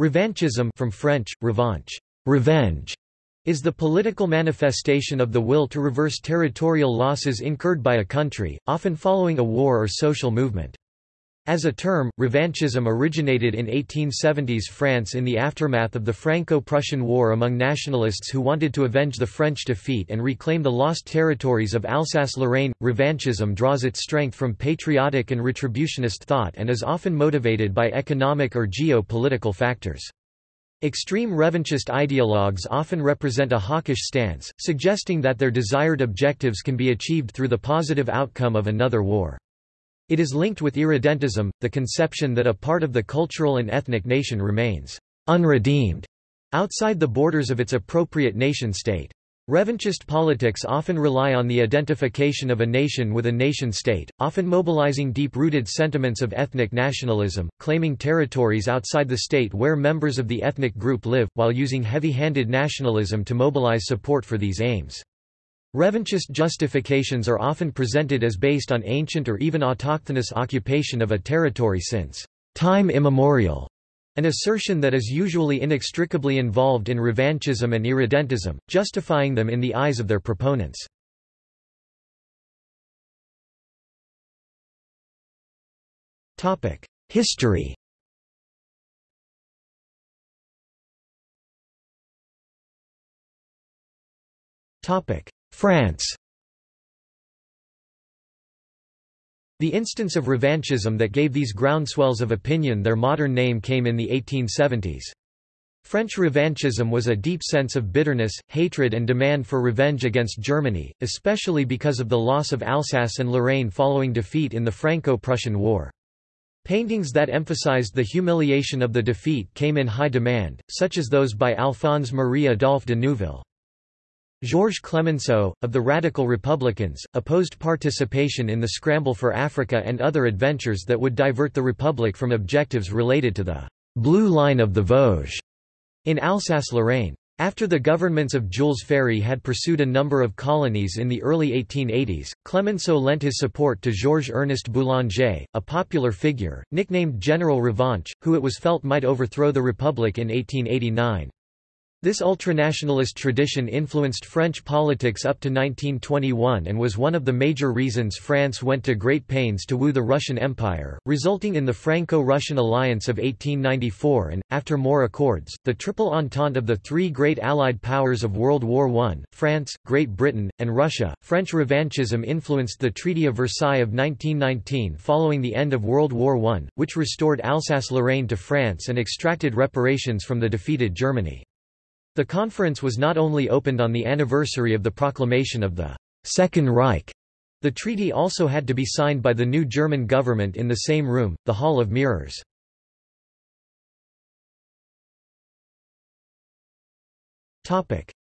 Revanchism from French, revanche, revenge, is the political manifestation of the will to reverse territorial losses incurred by a country, often following a war or social movement. As a term, revanchism originated in 1870s France in the aftermath of the Franco-Prussian War among nationalists who wanted to avenge the French defeat and reclaim the lost territories of Alsace-Lorraine. Revanchism draws its strength from patriotic and retributionist thought and is often motivated by economic or geo-political factors. Extreme revanchist ideologues often represent a hawkish stance, suggesting that their desired objectives can be achieved through the positive outcome of another war. It is linked with irredentism, the conception that a part of the cultural and ethnic nation remains unredeemed outside the borders of its appropriate nation-state. Revanchist politics often rely on the identification of a nation with a nation-state, often mobilizing deep-rooted sentiments of ethnic nationalism, claiming territories outside the state where members of the ethnic group live, while using heavy-handed nationalism to mobilize support for these aims. Revanchist justifications are often presented as based on ancient or even autochthonous occupation of a territory since time immemorial, an assertion that is usually inextricably involved in revanchism and irredentism, justifying them in the eyes of their proponents. History Topic: France The instance of revanchism that gave these groundswells of opinion their modern name came in the 1870s. French revanchism was a deep sense of bitterness, hatred and demand for revenge against Germany, especially because of the loss of Alsace and Lorraine following defeat in the Franco-Prussian War. Paintings that emphasized the humiliation of the defeat came in high demand, such as those by Alphonse Marie Adolphe de Neuville. Georges Clemenceau, of the Radical Republicans, opposed participation in the scramble for Africa and other adventures that would divert the Republic from objectives related to the «blue line of the Vosges» in Alsace-Lorraine. After the governments of Jules Ferry had pursued a number of colonies in the early 1880s, Clemenceau lent his support to Georges-Ernest Boulanger, a popular figure, nicknamed General Revanche, who it was felt might overthrow the Republic in 1889. This ultranationalist tradition influenced French politics up to 1921 and was one of the major reasons France went to great pains to woo the Russian Empire, resulting in the Franco-Russian alliance of 1894 and, after more accords, the Triple Entente of the three great Allied powers of World War I, France, Great Britain, and Russia. French revanchism influenced the Treaty of Versailles of 1919 following the end of World War I, which restored Alsace-Lorraine to France and extracted reparations from the defeated Germany. The conference was not only opened on the anniversary of the proclamation of the Second Reich, the treaty also had to be signed by the new German government in the same room, the Hall of Mirrors.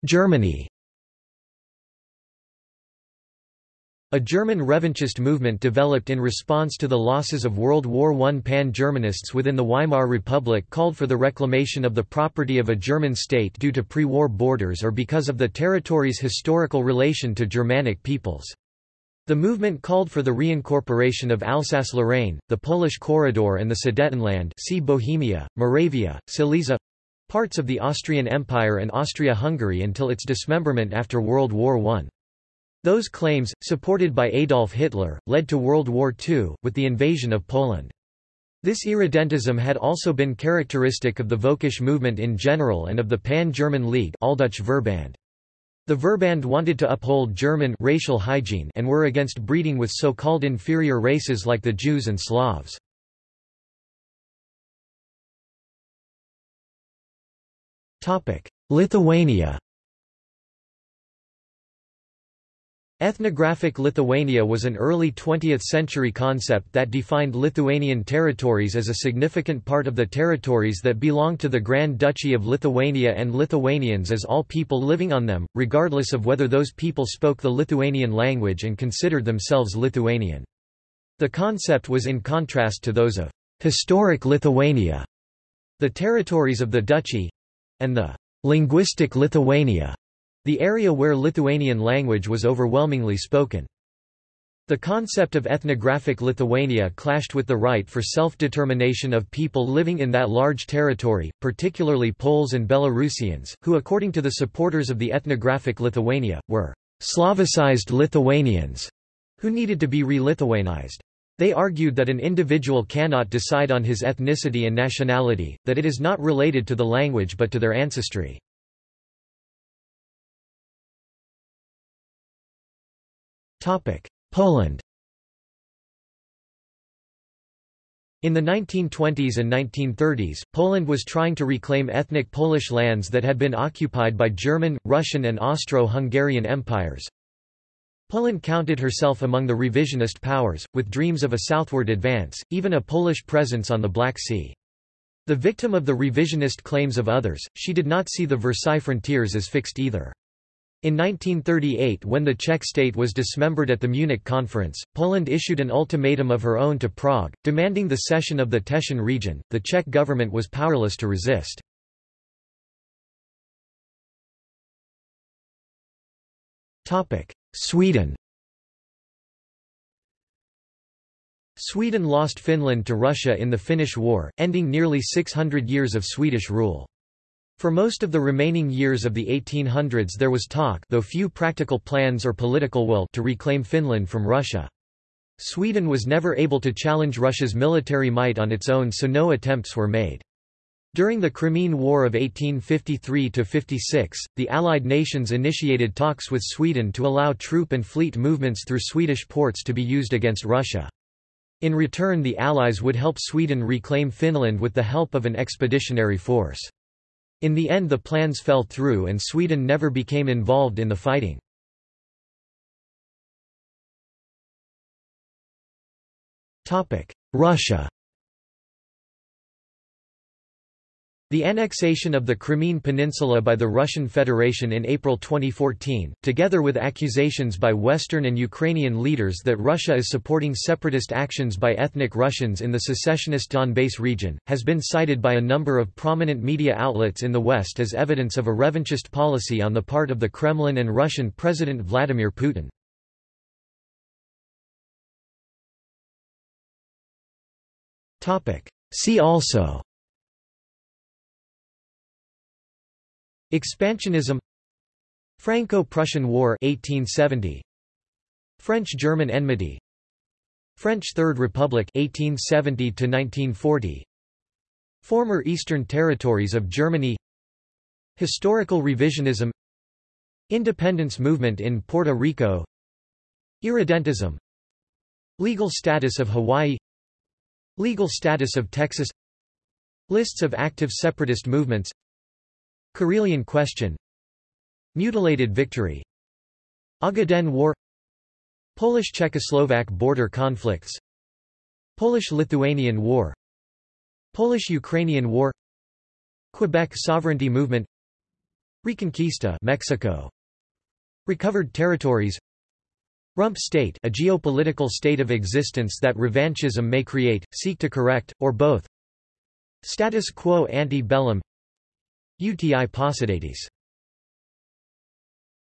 Germany A German revanchist movement developed in response to the losses of World War I. Pan-Germanists within the Weimar Republic called for the reclamation of the property of a German state due to pre-war borders or because of the territory's historical relation to Germanic peoples. The movement called for the reincorporation of Alsace-Lorraine, the Polish Corridor and the Sudetenland see Bohemia, Moravia, Silesia parts of the Austrian Empire and Austria-Hungary until its dismemberment after World War I. Those claims, supported by Adolf Hitler, led to World War II, with the invasion of Poland. This irredentism had also been characteristic of the Völkisch movement in general and of the Pan-German League Alldeutsche Verband. The Verband wanted to uphold German racial hygiene and were against breeding with so-called inferior races like the Jews and Slavs. Lithuania Ethnographic Lithuania was an early 20th-century concept that defined Lithuanian territories as a significant part of the territories that belonged to the Grand Duchy of Lithuania and Lithuanians as all people living on them, regardless of whether those people spoke the Lithuanian language and considered themselves Lithuanian. The concept was in contrast to those of historic Lithuania, the territories of the duchy—and the linguistic Lithuania the area where Lithuanian language was overwhelmingly spoken. The concept of ethnographic Lithuania clashed with the right for self-determination of people living in that large territory, particularly Poles and Belarusians, who according to the supporters of the ethnographic Lithuania, were Slavicized Lithuanians, who needed to be re-Lithuanized. They argued that an individual cannot decide on his ethnicity and nationality, that it is not related to the language but to their ancestry. Poland In the 1920s and 1930s, Poland was trying to reclaim ethnic Polish lands that had been occupied by German, Russian and Austro-Hungarian empires. Poland counted herself among the revisionist powers, with dreams of a southward advance, even a Polish presence on the Black Sea. The victim of the revisionist claims of others, she did not see the Versailles frontiers as fixed either. In 1938 when the Czech state was dismembered at the Munich conference, Poland issued an ultimatum of her own to Prague, demanding the cession of the Teschen region. The Czech government was powerless to resist. Sweden Sweden lost Finland to Russia in the Finnish War, ending nearly 600 years of Swedish rule. For most of the remaining years of the 1800s there was talk though few practical plans or political will to reclaim Finland from Russia. Sweden was never able to challenge Russia's military might on its own so no attempts were made. During the Crimean War of 1853–56, the Allied nations initiated talks with Sweden to allow troop and fleet movements through Swedish ports to be used against Russia. In return the Allies would help Sweden reclaim Finland with the help of an expeditionary force. In the end the plans fell through and Sweden never became involved in the fighting. Russia The annexation of the Crimean Peninsula by the Russian Federation in April 2014, together with accusations by Western and Ukrainian leaders that Russia is supporting separatist actions by ethnic Russians in the secessionist Donbass region, has been cited by a number of prominent media outlets in the West as evidence of a revanchist policy on the part of the Kremlin and Russian President Vladimir Putin. See also Expansionism Franco-Prussian War 1870 French-German enmity French Third Republic 1870 to 1940 Former Eastern Territories of Germany Historical revisionism Independence movement in Puerto Rico Irredentism Legal status of Hawaii Legal status of Texas Lists of active separatist movements Karelian question. Mutilated victory. Ogaden War. Polish-Czechoslovak border conflicts. Polish-Lithuanian War. Polish-Ukrainian War. Quebec sovereignty movement. Reconquista Mexico. Recovered territories. Rump state a geopolitical state of existence that revanchism may create, seek to correct, or both. Status quo ante bellum Uti Possidetis